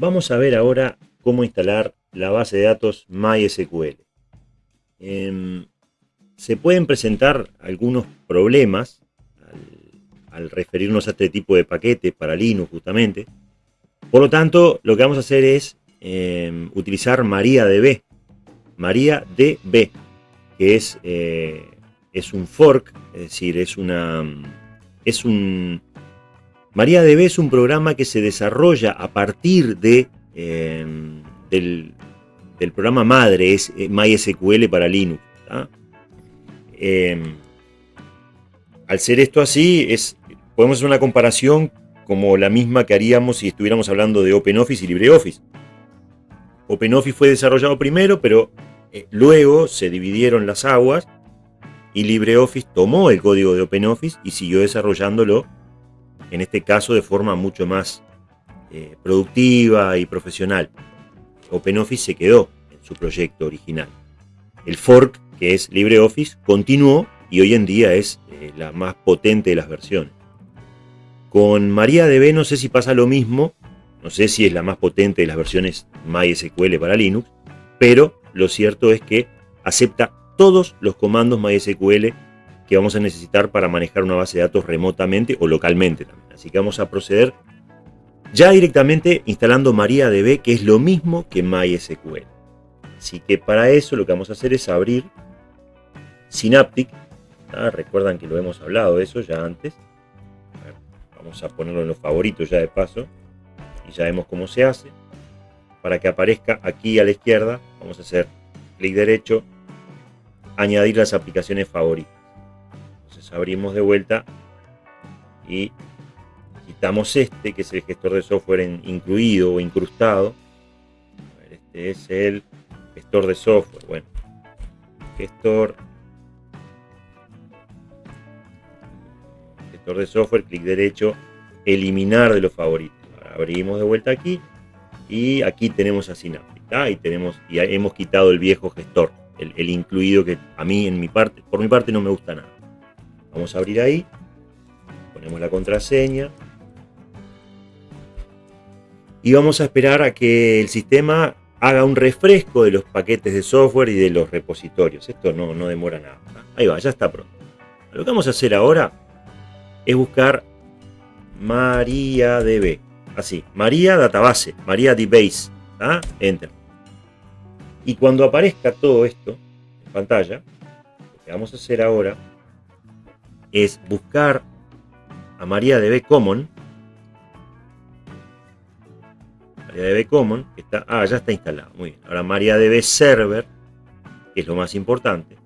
Vamos a ver ahora cómo instalar la base de datos MySQL. Em, se pueden presentar algunos problemas al, referirnos a este tipo de paquete para Linux justamente. Por lo tanto, lo que vamos a hacer es em, utilizar MariaDB. MariaDB, que es, eh, es un fork, es decir, es una... Es un, MariaDB es un programa que se desarrolla a partir de, em, del, programa madre, es eh, MySQL para Linux. Em, al ser esto así, es, podemos hacer una comparación como la misma que haríamos si estuviéramos hablando de OpenOffice y LibreOffice. OpenOffice fue desarrollado primero, pero eh, luego se dividieron las aguas y LibreOffice tomó el código de OpenOffice y siguió desarrollándolo en este caso de forma mucho más eh, productiva y profesional. OpenOffice se quedó en su proyecto original. El fork, que es LibreOffice, continuó y hoy en día es eh, la más potente de las versiones. Con MariaDB no sé si pasa lo mismo, no sé si es la más potente de las versiones MySQL para Linux, pero lo cierto es que acepta todos los comandos MySQL que vamos a necesitar para manejar una base de datos remotamente o localmente también. Así que vamos a proceder ya directamente instalando MariaDB, que es lo mismo que MySQL. Así que para eso lo que vamos a hacer es abrir Synaptic. Recuerdan que lo hemos hablado de eso ya antes. vamos a ponerlo en los favoritos ya de paso. Y ya vemos cómo se hace. Para que aparezca aquí a la izquierda, vamos a hacer clic derecho, añadir las aplicaciones favoritas abrimos de vuelta y quitamos este, que es el gestor de software incluido o incrustado. este es el gestor de software. Bueno, gestor, gestor de software, clic derecho, eliminar de los favoritos. abrimos de vuelta aquí y aquí tenemos a Synaptic. Y tenemos y hemos quitado el viejo gestor, el, el incluido que a mí en mi parte, por mi parte no me gusta nada. Vamos a abrir ahí, ponemos la contraseña y vamos a esperar a que el sistema haga un refresco de los paquetes de software y de los repositorios. Esto no, no demora nada. Ahí va, ya está pronto. Lo que vamos a hacer ahora es buscar MariaDB. Así, María Database, María DBase. Enter. Y cuando aparezca todo esto en pantalla, lo que vamos a hacer ahora es buscar a MariaDB Common. MariaDB Common, que está, ah, ya está instalado, muy bien. Ahora MariaDB Server, que es lo más importante.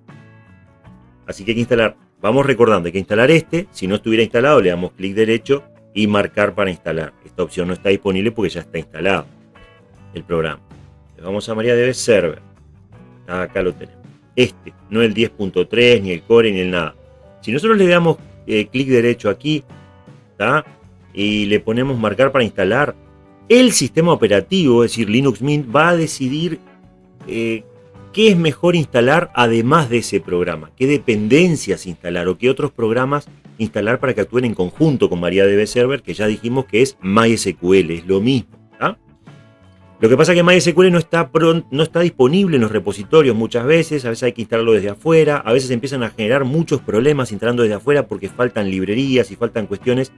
Así que hay que instalar, vamos recordando, hay que instalar este. Si no estuviera instalado, le damos clic derecho y marcar para instalar. Esta opción no está disponible porque ya está instalado el programa. vamos a MariaDB Server. Acá lo tenemos. Este, no el 10.3, ni el core, ni el nada. Si nosotros le damos eh, clic derecho aquí y le ponemos marcar para instalar, el sistema operativo, es decir, Linux Mint, va a decidir eh, qué es mejor instalar además de ese programa, qué dependencias instalar o qué otros programas instalar para que actúen en conjunto con MariaDB Server, que ya dijimos que es MySQL, es lo mismo. Lo que pasa es que MySQL no está, no está disponible en los repositorios muchas veces, a veces hay que instalarlo desde afuera, a veces empiezan a generar muchos problemas instalando desde afuera porque faltan librerías y faltan cuestiones.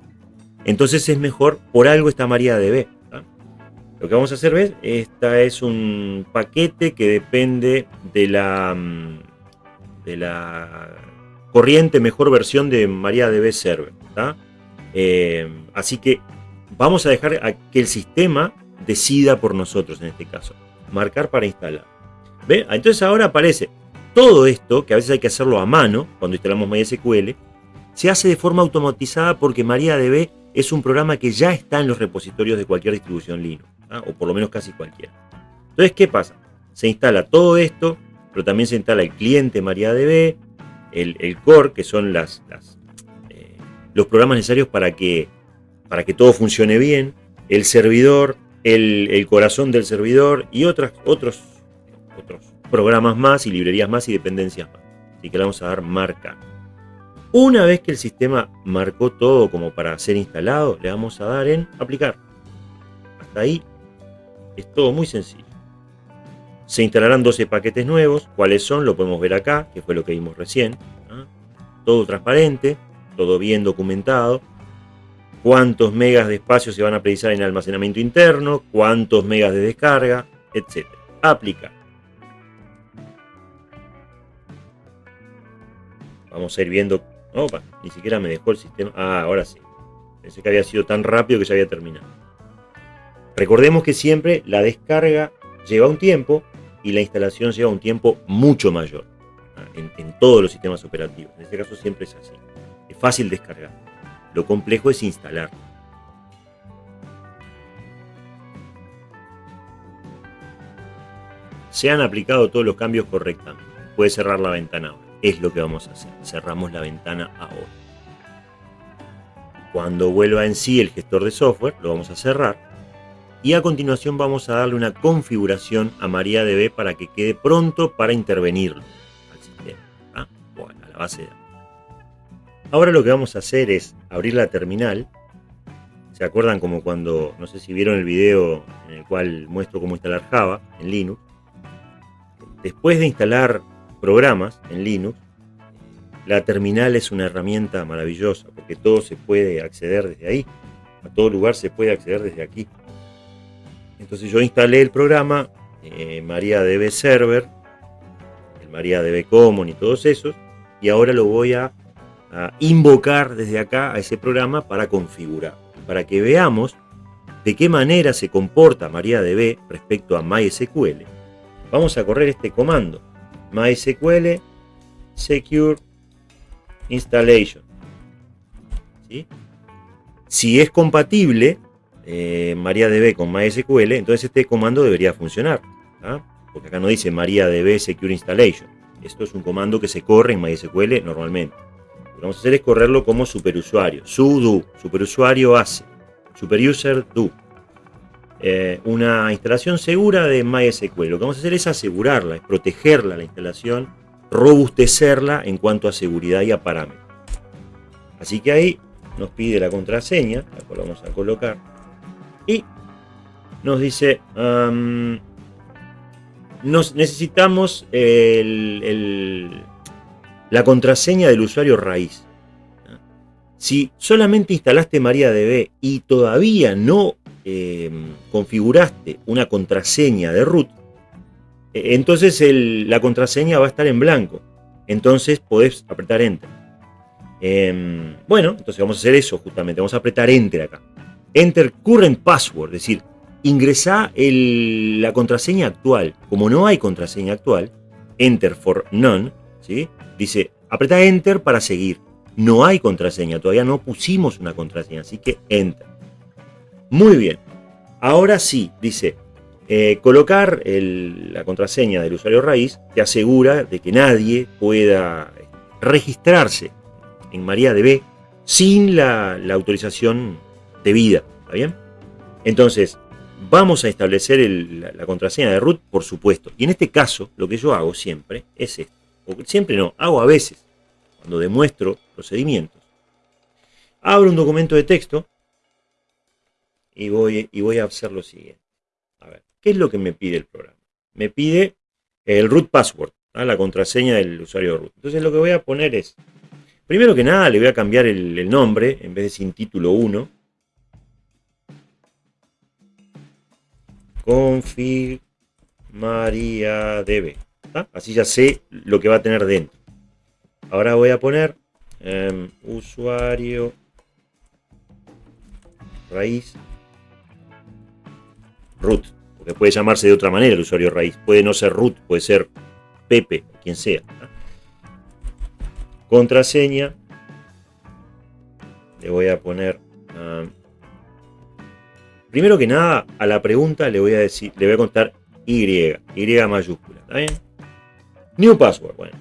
Entonces es mejor, por algo está MariaDB. Lo que vamos a hacer, ¿ves? Esta es un paquete que depende de la, mm, de la corriente mejor versión de MariaDB Server. Eh, así que vamos a dejar que el sistema decida por nosotros en este caso. Marcar para instalar. ¿Ve? Entonces ahora aparece todo esto, que a veces hay que hacerlo a mano cuando instalamos MySQL, se hace de forma automatizada porque MariaDB es un programa que ya está en los repositorios de cualquier distribución Linux, ¿ah? o por lo menos casi cualquiera. Entonces, ¿qué pasa? Se instala todo esto, pero también se instala el cliente MariaDB, el, core, que son eh, los programas necesarios para que, para que todo funcione bien, el servidor, el, corazón del servidor y otros, otros, otros programas más y librerías más y dependencias más. Así que le vamos a dar marca. Una vez que el sistema marcó todo como para ser instalado, le vamos a dar en aplicar. Hasta ahí Es todo muy sencillo. Se instalarán 12 paquetes nuevos. ¿Cuáles son? Lo podemos ver acá, que fue lo que vimos recién. Todo transparente, todo bien documentado. Cuántos megas de espacio se van a precisar en almacenamiento interno, cuántos megas de descarga, etc. Aplicar. Vamos a ir viendo... Opa, ni siquiera me dejó el sistema. Ah, ahora sí. Pensé que había sido tan rápido que ya había terminado. Recordemos que siempre la descarga lleva un tiempo y la instalación lleva un tiempo mucho mayor ¿ah? en, todos los sistemas operativos. En este caso siempre es así. Es fácil descargar. Lo complejo es instalar. Se han aplicado todos los cambios correctamente. Puede cerrar la ventana ahora. Es lo que vamos a hacer. Cerramos la ventana ahora. Cuando vuelva en sí el gestor de software, lo vamos a cerrar. Y a continuación vamos a darle una configuración a MariaDB para que quede pronto para intervenirlo al sistema, ¿ah? a la base de datos. Ahora lo que vamos a hacer es abrir la terminal. ¿Se acuerdan como cuando, no sé si vieron el video en el cual muestro cómo instalar Java en Linux? Después de instalar programas en Linux, la terminal es una herramienta maravillosa porque todo se puede acceder desde ahí. A todo lugar se puede acceder desde aquí. Entonces yo instalé el programa eh, MariaDB Server, el MariaDB Common y todos esos, y ahora lo voy a, invocar desde acá a ese programa para configurar, para que veamos de qué manera se comporta MariaDB respecto a MySQL. Vamos a correr este comando, MySQL Secure installation. Si es compatible eh, MariaDB con MySQL, entonces este comando debería funcionar. ¿ah? Porque acá no dice MariaDB Secure Installation. Esto es un comando que se corre en MySQL normalmente. Vamos a hacer es correrlo como superusuario. sudo, superusuario hace, superuser do. Eh, una instalación segura de MySQL. Lo que vamos a hacer es asegurarla, es protegerla la instalación robustecerla en cuanto a seguridad y a parámetros. Así que ahí nos pide la contraseña, la vamos a colocar, y nos dice, nos necesitamos la contraseña del usuario raíz. Si solamente instalaste MariaDB y todavía no em, configuraste una contraseña de root, entonces la contraseña va a estar en blanco. Entonces podés apretar Enter. Em, bueno, entonces vamos a hacer eso justamente. Vamos a apretar Enter acá. Enter Current Password, es decir, ingresa la contraseña actual. Como no hay contraseña actual, Enter for None, ¿sí? Dice, apreta Enter para seguir. No hay contraseña, todavía no pusimos una contraseña, así que Enter. Muy bien. Ahora sí, dice, eh, colocar la contraseña del usuario raíz te asegura de que nadie pueda registrarse en MariaDB sin la, autorización debida. ¿Está bien? Entonces, vamos a establecer la, contraseña de root, por supuesto. Y en este caso, lo que yo hago siempre es esto. Siempre no, hago a veces, cuando demuestro procedimientos. Abro un documento de texto y voy, y voy a hacer lo siguiente. ¿Qué es lo que me pide el programa? Me pide el root password, la contraseña del usuario root. Entonces lo que voy a poner es, primero que nada le voy a cambiar el, nombre, en vez de sin título 1, config Así ya sé lo que va a tener dentro. Ahora voy a poner em, usuario raíz root que puede llamarse de otra manera el usuario raíz. Puede no ser root, puede ser Pepe, quien sea. Contraseña. Le voy a poner... Ah, primero que nada, a la pregunta le voy a decir, le voy a contar Y, Y mayúscula, ¿está bien? New password, bueno.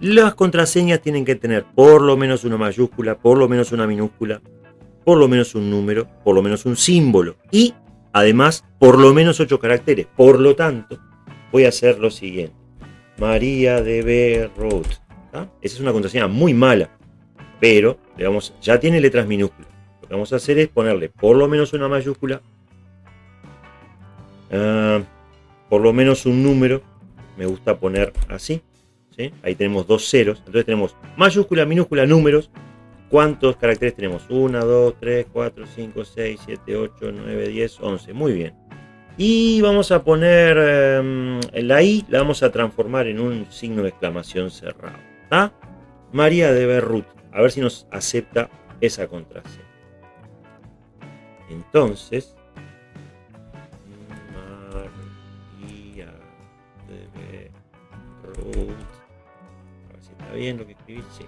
Las contraseñas tienen que tener por lo menos una mayúscula, por lo menos una minúscula, por lo menos un número, por lo menos un símbolo y Además, por lo menos 8 caracteres. Por lo tanto, voy a hacer lo siguiente. María DB Root. Esa es una contraseña muy mala. Pero le ya tiene letras minúsculas. Lo que vamos a hacer es ponerle por lo menos una mayúscula. ah, por lo menos un número, me gusta poner así. Ahí tenemos dos ceros. Entonces tenemos mayúscula, minúscula, números. ¿Cuántos caracteres tenemos? 1, 2, 3, 4, 5, 6, 7, 8, 9, 10, 11. Muy bien. Y vamos a poner em, la I, la vamos a transformar en un signo de exclamación cerrado. María de Berrut. A ver si nos acepta esa contraseña. Entonces, María de Berrut. A ver si está bien lo que escribí. Sí.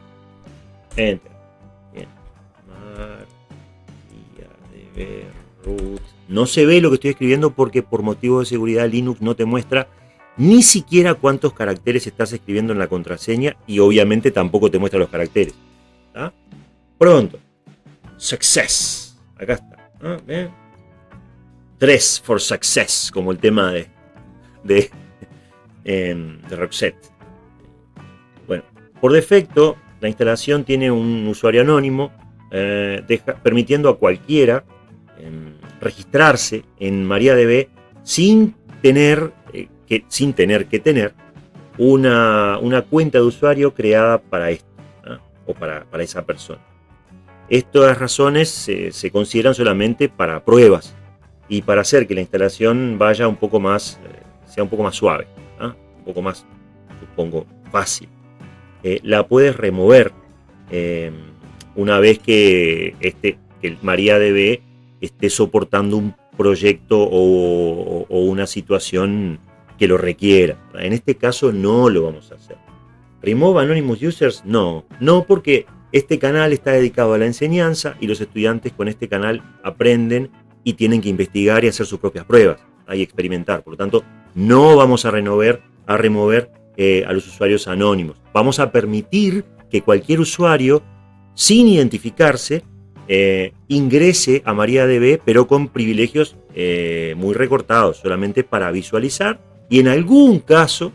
Enter. Bien. De Berrut. No se ve lo que estoy escribiendo porque por motivo de seguridad Linux no te muestra ni siquiera cuántos caracteres estás escribiendo en la contraseña y obviamente tampoco te muestra los caracteres. Pronto. Success. Acá está. ¿Ah? Dress for Success, como el tema de, de, de Roxette. Bueno, por defecto, la instalación tiene un usuario anónimo, eh, permitiendo a cualquiera em, registrarse en MariaDB sin tener, eh, que, sin tener que tener una, cuenta de usuario creada para esto o para, esa persona. Estas razones se, consideran solamente para pruebas y para hacer que la instalación vaya un poco más, eh, sea un poco más suave, poco más, supongo, fácil. Eh, la puedes remover una vez que, este, que el MariaDB esté soportando un proyecto o, una situación que lo requiera. En este caso no lo vamos a hacer. ¿Remove Anonymous Users? No, no porque este canal está dedicado a la enseñanza y los estudiantes con este canal aprenden y tienen que investigar y hacer sus propias pruebas y experimentar. Por lo tanto, no vamos a, renovar, a remover eh, a los usuarios anónimos. Vamos a permitir que cualquier usuario, sin identificarse, eh, ingrese a MariaDB, pero con privilegios eh, muy recortados, solamente para visualizar. Y en algún caso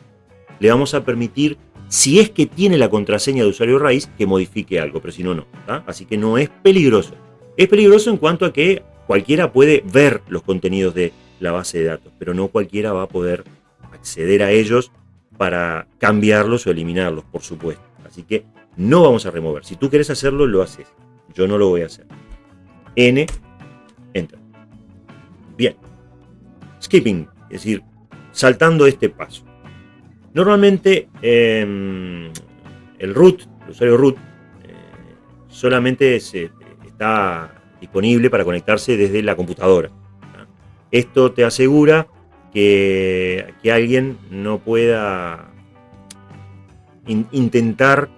le vamos a permitir, si es que tiene la contraseña de usuario raíz, que modifique algo, pero si no, no. Así que no es peligroso. Es peligroso en cuanto a que cualquiera puede ver los contenidos de la base de datos, pero no cualquiera va a poder acceder a ellos para cambiarlos o eliminarlos, por supuesto. Así que no vamos a remover. Si tú quieres hacerlo, lo haces. Yo no lo voy a hacer. N, enter. Bien. Skipping, es decir, saltando este paso. Normalmente em, el root, el usuario root, eh, solamente está disponible para conectarse desde la computadora. Esto te asegura que, alguien no pueda intentar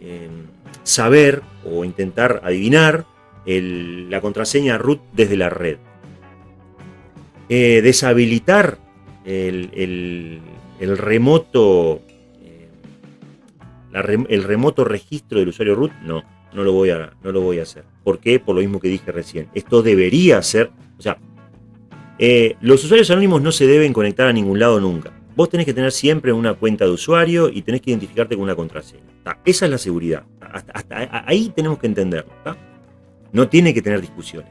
em, saber o intentar adivinar la contraseña root desde la red. Eh, deshabilitar el, remoto eh, el remoto registro del usuario root, no, no lo, voy a, no lo voy a hacer. ¿Por qué? Por lo mismo que dije recién. Esto debería ser, o sea, eh, los usuarios anónimos no se deben conectar a ningún lado nunca. Vos tenés que tener siempre una cuenta de usuario y tenés que identificarte con una contraseña. Esa es la seguridad. Ahí tenemos que entenderlo. No tiene que tener discusiones.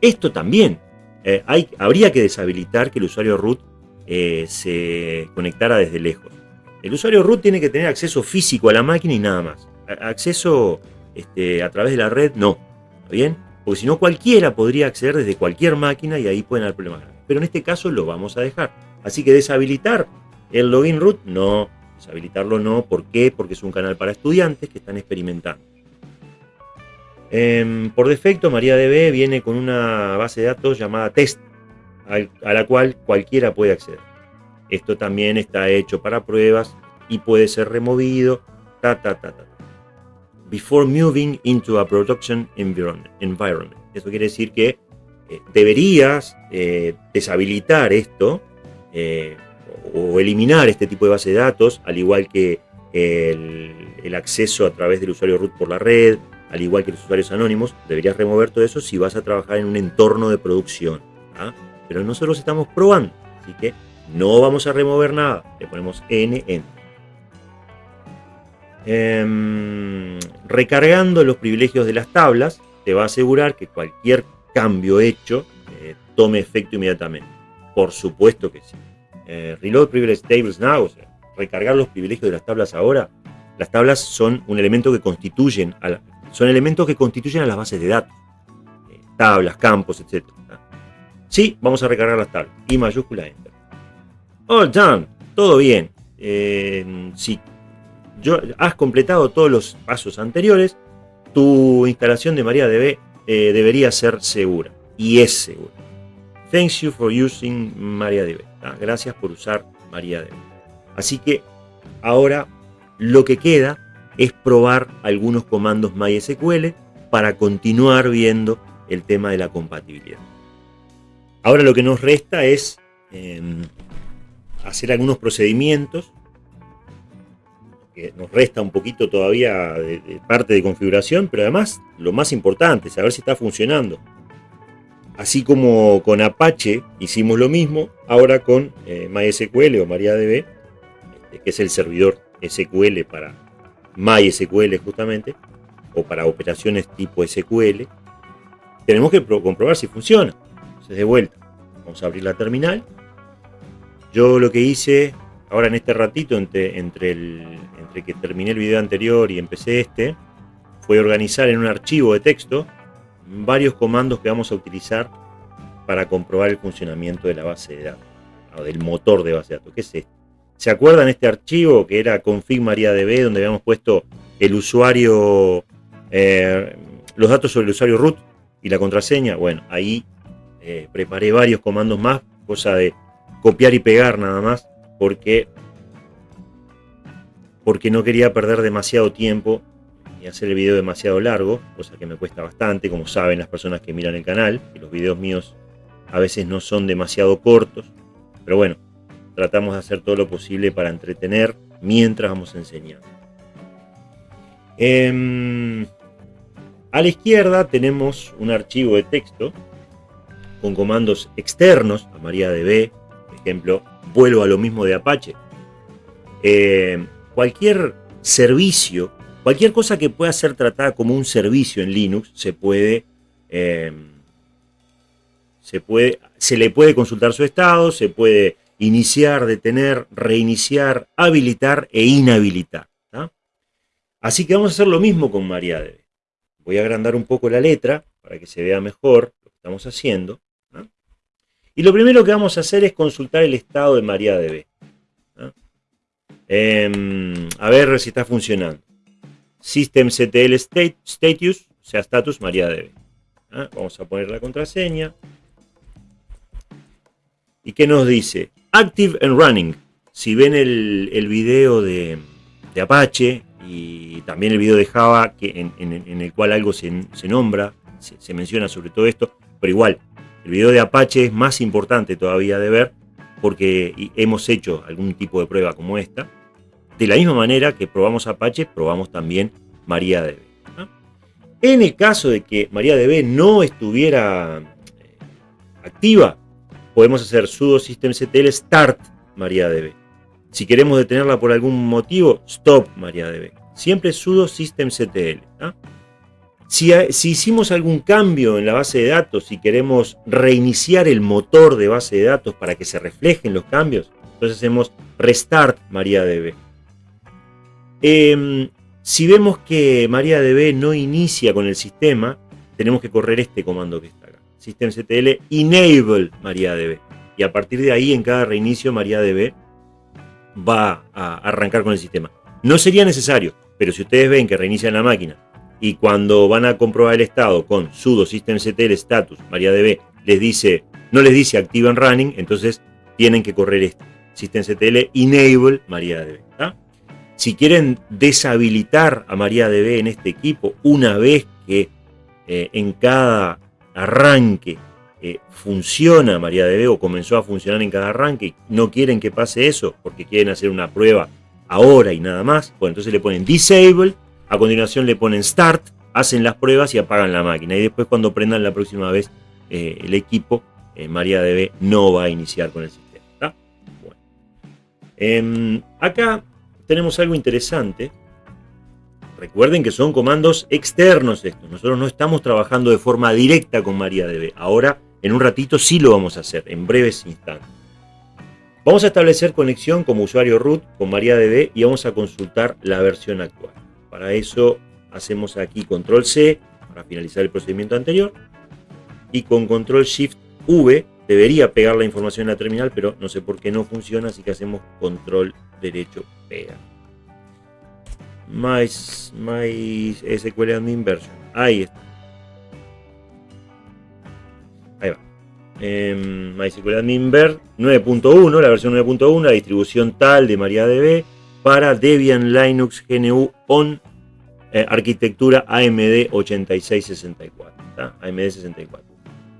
Esto también. Eh, habría que deshabilitar que el usuario root eh, se conectara desde lejos. El usuario root tiene que tener acceso físico a la máquina y nada más. acceso este, a través de la red, no. ¿Está bien? Porque si no, cualquiera podría acceder desde cualquier máquina y ahí pueden haber problemas. Pero en este caso lo vamos a dejar. Así que deshabilitar el login root, no. Deshabilitarlo no. ¿Por qué? Porque es un canal para estudiantes que están experimentando. Em, por defecto, MariaDB viene con una base de datos llamada test, a la cual cualquiera puede acceder. Esto también está hecho para pruebas y puede ser removido. Ta, ta, ta, ta. Before moving into a production environment. Eso quiere decir que eh, deberías eh, deshabilitar esto eh, o eliminar este tipo de base de datos, al igual que el, acceso a través del usuario root por la red, al igual que los usuarios anónimos, deberías remover todo eso si vas a trabajar en un entorno de producción. ¿ah? Pero nosotros estamos probando, así que no vamos a remover nada. Le ponemos N, N. Em, recargando los privilegios de las tablas, te va a asegurar que cualquier cambio hecho eh, tome efecto inmediatamente. Por supuesto que sí. Eh, reload Privilege Tables Now, o sea, recargar los privilegios de las tablas ahora. Las tablas son un elemento que constituyen a son elementos que constituyen a las bases de datos. Eh, tablas, campos, etc. Sí, vamos a recargar las tablas. Y mayúscula Enter. All done. Todo bien. Si yo, has completado todos los pasos anteriores, tu instalación de MariaDB eh, debería ser segura. Y es segura. Thanks you for using MariaDB. Gracias por usar MariaDB. Así que ahora lo que queda es probar algunos comandos MySQL para continuar viendo el tema de la compatibilidad. Ahora lo que nos resta es em, hacer algunos procedimientos nos resta un poquito todavía de, parte de configuración, pero además lo más importante, saber si está funcionando. Así como con Apache hicimos lo mismo, ahora con eh, MySQL o MariaDB, este, que es el servidor SQL para MySQL justamente, o para operaciones tipo SQL, tenemos que comprobar si funciona. Entonces de vuelta, vamos a abrir la terminal. Yo lo que hice ahora en este ratito, entre, entre, que terminé el video anterior y empecé este, fue organizar en un archivo de texto varios comandos que vamos a utilizar para comprobar el funcionamiento de la base de datos, o del motor de base de datos. ¿Qué es esto? ¿Se acuerdan este archivo que era config mariadb, donde habíamos puesto el usuario, eh, los datos sobre el usuario root y la contraseña? Bueno, ahí eh, preparé varios comandos más, cosa de copiar y pegar nada más porque, porque no quería perder demasiado tiempo y hacer el video demasiado largo, cosa que me cuesta bastante, como saben las personas que miran el canal, que los videos míos a veces no son demasiado cortos, pero bueno, tratamos de hacer todo lo posible para entretener mientras vamos enseñando. Em, a la izquierda tenemos un archivo de texto con comandos externos a MariaDB, por ejemplo, vuelvo a lo mismo de Apache. Eh, cualquier servicio, cualquier cosa que pueda ser tratada como un servicio en Linux, se puede, eh, se puede, se le puede consultar su estado, se puede iniciar, detener, reiniciar, habilitar e inhabilitar. Así que vamos a hacer lo mismo con MariaDB. Voy a agrandar un poco la letra para que se vea mejor lo que estamos haciendo. Y lo primero que vamos a hacer es consultar el estado de MariaDB. Em, a ver si está funcionando. SystemCTL state, status, o sea, status MariaDB. Vamos a poner la contraseña. ¿Y qué nos dice? Active and running. Si ven el, video de, Apache y también el video de Java, que en, el cual algo se, nombra, se menciona sobre todo esto, pero igual, el video de Apache es más importante todavía de ver porque hemos hecho algún tipo de prueba como esta. De la misma manera que probamos Apache, probamos también MariaDB. En el caso de que MariaDB no estuviera eh, activa, podemos hacer sudo systemctl start MariaDB. Si queremos detenerla por algún motivo, stop MariaDB. Siempre sudo systemctl. Si, hicimos algún cambio en la base de datos y queremos reiniciar el motor de base de datos para que se reflejen los cambios, entonces hacemos restart MariaDB. Eh, si vemos que MariaDB no inicia con el sistema, tenemos que correr este comando que está acá. systemctl enable MariaDB. Y a partir de ahí, en cada reinicio, MariaDB va a arrancar con el sistema. No sería necesario, pero si ustedes ven que reinician la máquina y cuando van a comprobar el estado con sudo systemctl status mariadb les dice, no les dice active and running, entonces tienen que correr este systemctl enable mariadb. Si quieren deshabilitar a mariadb en este equipo una vez que eh, en cada arranque eh, funciona MariaDB o comenzó a funcionar en cada arranque, no quieren que pase eso porque quieren hacer una prueba ahora y nada más, pues entonces le ponen disable a continuación le ponen Start, hacen las pruebas y apagan la máquina. Y después cuando prendan la próxima vez eh, el equipo, eh, MariaDB no va a iniciar con el sistema. Em, acá tenemos algo interesante. Recuerden que son comandos externos estos. Nosotros no estamos trabajando de forma directa con MariaDB. Ahora en un ratito sí lo vamos a hacer, en breves instantes. Vamos a establecer conexión como usuario root con MariaDB y vamos a consultar la versión actual. Para eso hacemos aquí control C para finalizar el procedimiento anterior y con control shift V debería pegar la información en la terminal, pero no sé por qué no funciona, así que hacemos control derecho pega. My, my SQL admin version. Ahí está. Ahí va. Eh, MySQL Admin Ver 9.1, la versión 9.1, la distribución tal de MariaDB para Debian Linux GNU on eh, arquitectura AMD 8664. AMD 64.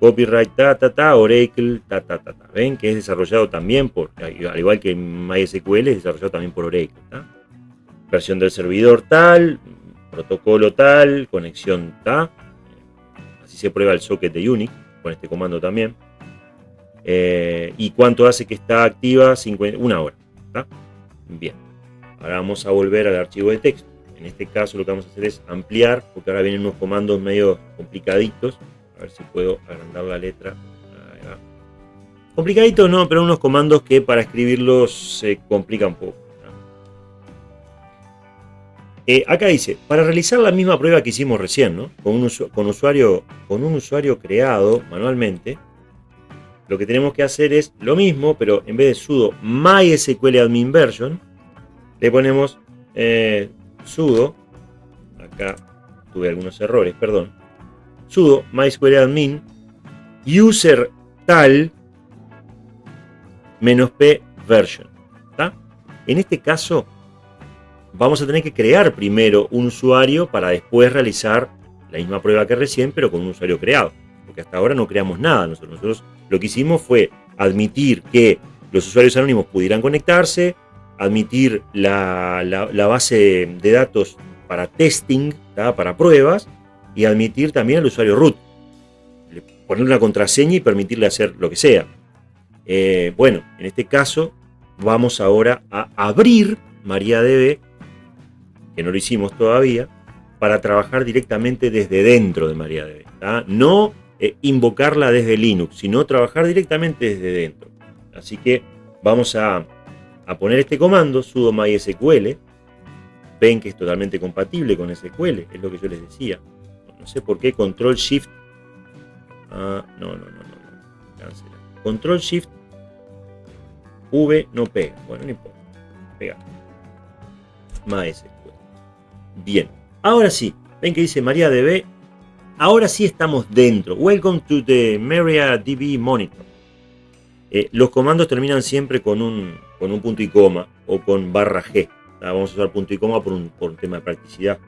Copyright, ta, ta, ta, Oracle, ta, ta, ta, ta. Ven que es desarrollado también por, al igual que MySQL, es desarrollado también por Oracle. Versión del servidor tal, protocolo tal, conexión tal. Así se prueba el socket de Unix con este comando también. Eh, ¿Y cuánto hace que está activa? una hora. Bien. Ahora vamos a volver al archivo de texto. En este caso lo que vamos a hacer es ampliar, porque ahora vienen unos comandos medio complicaditos. A ver si puedo agrandar la letra. Complicaditos no, pero unos comandos que para escribirlos se complican un poco. Eh, acá dice, para realizar la misma prueba que hicimos recién, ¿no? con, un usuario, con un usuario creado manualmente, lo que tenemos que hacer es lo mismo, pero en vez de sudo mysql admin version, le ponemos eh, sudo, acá tuve algunos errores, perdón, sudo mysql admin user tal menos p version. En este caso, vamos a tener que crear primero un usuario para después realizar la misma prueba que recién, pero con un usuario creado. Porque hasta ahora no creamos nada. Nosotros, nosotros lo que hicimos fue admitir que los usuarios anónimos pudieran conectarse, admitir la, base de datos para testing, para pruebas, y admitir también al usuario root. Ponerle una contraseña y permitirle hacer lo que sea. Eh, bueno, en este caso vamos ahora a abrir MariaDB, que no lo hicimos todavía, para trabajar directamente desde dentro de MariaDB. No eh, invocarla desde Linux, sino trabajar directamente desde dentro. Así que vamos a, a poner este comando, sudo mysql. Ven que es totalmente compatible con SQL, es lo que yo les decía. No sé por qué Control Shift. Ah, no, no, no, no. Cancela. Control Shift V no pega. Bueno, no importa. Pega. MySQL. Bien. Ahora sí. Ven que dice MariaDB. Ahora sí estamos dentro. Welcome to the MariaDB Monitor. Eh, los comandos terminan siempre con un, con un punto y coma o con barra G. Vamos a usar punto y coma por un, por un tema de practicidad.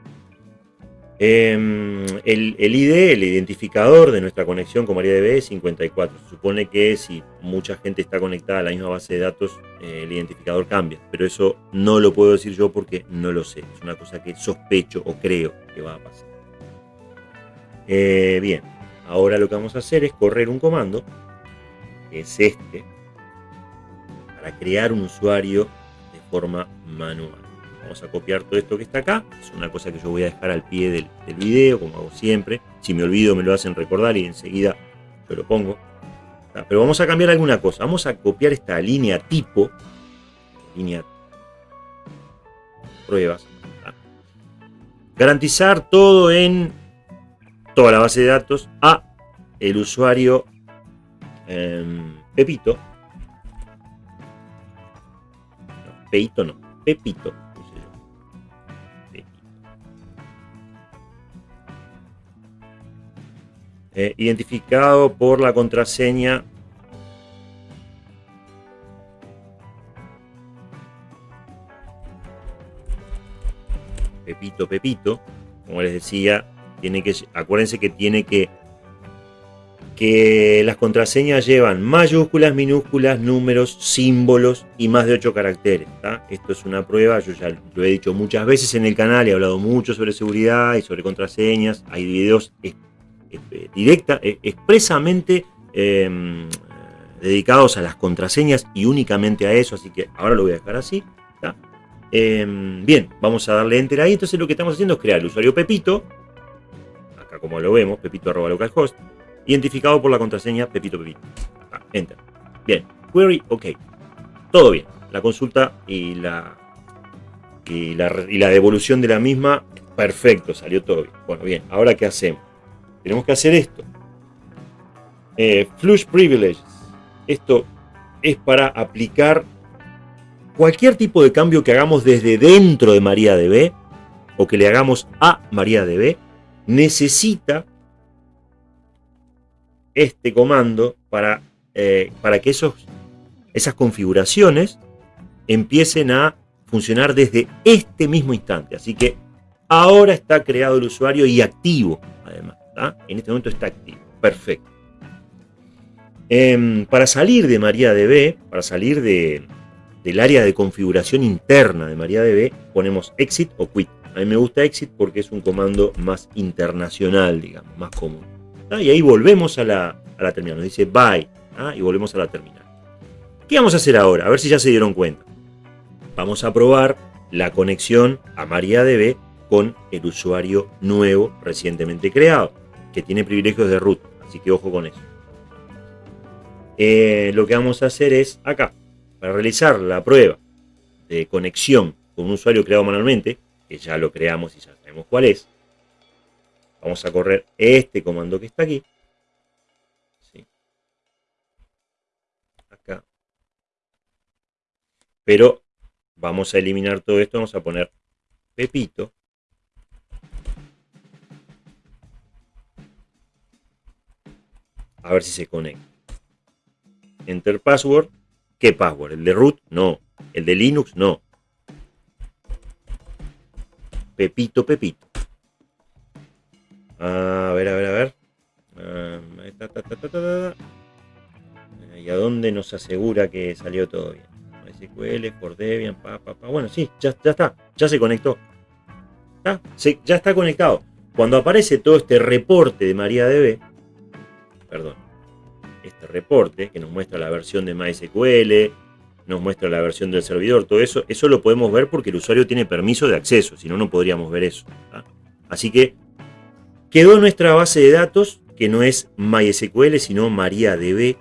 Em, el, ID, el identificador de nuestra conexión con MariaDB es 54. Se supone que si mucha gente está conectada a la misma base de datos, eh, el identificador cambia. Pero eso no lo puedo decir yo porque no lo sé. Es una cosa que sospecho o creo que va a pasar. Eh, bien, ahora lo que vamos a hacer es correr un comando, que es este, para crear un usuario de forma manual. Vamos a copiar todo esto que está acá. Es una cosa que yo voy a dejar al pie del, video, como hago siempre. Si me olvido me lo hacen recordar y enseguida yo lo pongo. Pero vamos a cambiar alguna cosa. Vamos a copiar esta línea tipo. Línea pruebas. Garantizar todo en toda la base de datos a el usuario em, Pepito. Pepito no, Pepito. Eh, identificado por la contraseña Pepito Pepito, como les decía, tiene que acuérdense que tiene que que las contraseñas llevan mayúsculas, minúsculas, números, símbolos y más de 8 caracteres. Esto es una prueba, yo ya lo he dicho muchas veces en el canal, he hablado mucho sobre seguridad y sobre contraseñas, hay videos eh, directa, eh, expresamente em, dedicados a las contraseñas y únicamente a eso, así que ahora lo voy a dejar así. Em, bien, vamos a darle enter ahí, entonces lo que estamos haciendo es crear el usuario Pepito, acá como lo vemos, pepito localhost, identificado por la contraseña Pepito Pepito. Ah, enter. Bien, query, ok. Todo bien. La consulta y la, y la, y la devolución de la misma, perfecto, salió todo bien. Bueno, bien, ahora ¿qué hacemos? Tenemos que hacer esto. Eh, flush Privileges. Esto es para aplicar cualquier tipo de cambio que hagamos desde dentro de MariaDB o que le hagamos a MariaDB, necesita este comando para, eh, para que esos, esas configuraciones empiecen a funcionar desde este mismo instante. Así que ahora está creado el usuario y activo, además. En este momento está activo. Perfecto. Em, para salir de MariaDB, para salir de, del área de configuración interna de MariaDB, ponemos exit o quit. A mí me gusta exit porque es un comando más internacional, digamos, más común. Y ahí volvemos a la, terminal. Nos dice bye y volvemos a la terminal. ¿Qué vamos a hacer ahora? A ver si ya se dieron cuenta. Vamos a probar la conexión a MariaDB con el usuario nuevo recientemente creado, que tiene privilegios de root. Así que ojo con eso. Eh, lo que vamos a hacer es acá, para realizar la prueba de conexión con un usuario creado manualmente, que ya lo creamos y ya sabemos cuál es, vamos a correr este comando que está aquí. Acá. Pero vamos a eliminar todo esto, vamos a poner Pepito. A ver si se conecta. Enter password ¿Qué password? ¿El de root? No. ¿El de Linux? No. Pepito, Pepito. A ver, a ver, a ver. Ah, ¿Y a dónde nos asegura que salió todo bien? SQL, por Debian, pa, pa, pa. Bueno, sí, ya, ya está. Ya se conectó. Ya está conectado. Cuando aparece todo este reporte de MariaDB, perdón, este reporte que nos muestra la versión de MySQL, nos muestra la versión del servidor, todo eso, eso lo podemos ver porque el usuario tiene permiso de acceso, si no, no podríamos ver eso. Así que quedó nuestra base de datos, que no es MySQL, sino MariaDB,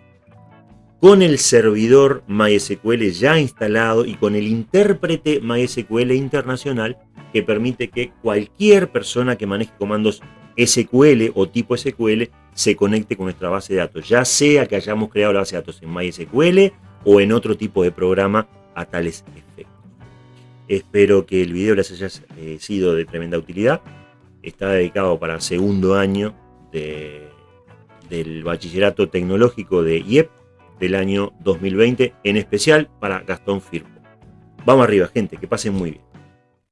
con el servidor MySQL ya instalado y con el intérprete MySQL internacional que permite que cualquier persona que maneje comandos SQL o tipo SQL se conecte con nuestra base de datos, ya sea que hayamos creado la base de datos en MySQL o en otro tipo de programa a tales efectos. Espero que el video les haya eh, sido de tremenda utilidad. Está dedicado para segundo año del bachillerato tecnológico de IEP del año 2020, en especial para Gastón Firpo. Vamos arriba, gente, que pasen muy bien.